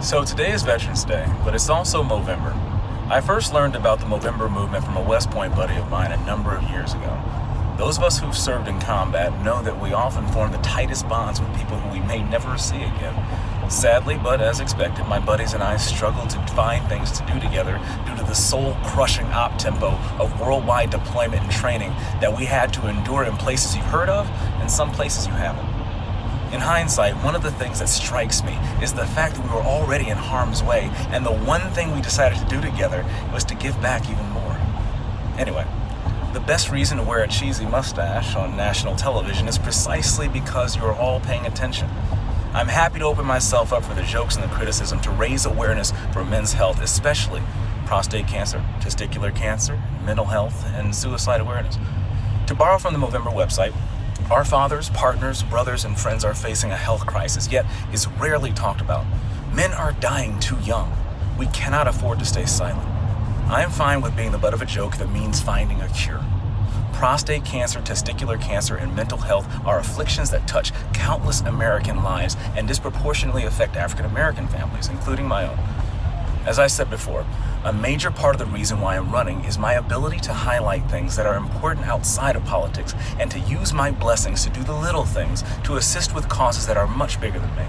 So today is Veterans Day, but it's also Movember. I first learned about the Movember movement from a West Point buddy of mine a number of years ago. Those of us who've served in combat know that we often form the tightest bonds with people who we may never see again. Sadly, but as expected, my buddies and I struggled to find things to do together due to the soul-crushing op-tempo of worldwide deployment and training that we had to endure in places you've heard of and some places you haven't. In hindsight, one of the things that strikes me is the fact that we were already in harm's way, and the one thing we decided to do together was to give back even more. Anyway, the best reason to wear a cheesy mustache on national television is precisely because you're all paying attention. I'm happy to open myself up for the jokes and the criticism to raise awareness for men's health, especially prostate cancer, testicular cancer, mental health, and suicide awareness. To borrow from the Movember website, our fathers, partners, brothers, and friends are facing a health crisis, yet is rarely talked about. Men are dying too young. We cannot afford to stay silent. I am fine with being the butt of a joke that means finding a cure. Prostate cancer, testicular cancer, and mental health are afflictions that touch countless American lives and disproportionately affect African American families, including my own. As I said before, a major part of the reason why I'm running is my ability to highlight things that are important outside of politics and to use my blessings to do the little things to assist with causes that are much bigger than me.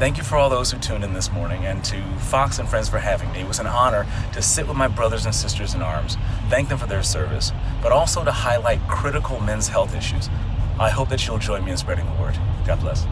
Thank you for all those who tuned in this morning and to Fox and Friends for having me. It was an honor to sit with my brothers and sisters in arms, thank them for their service, but also to highlight critical men's health issues. I hope that you'll join me in spreading the word. God bless.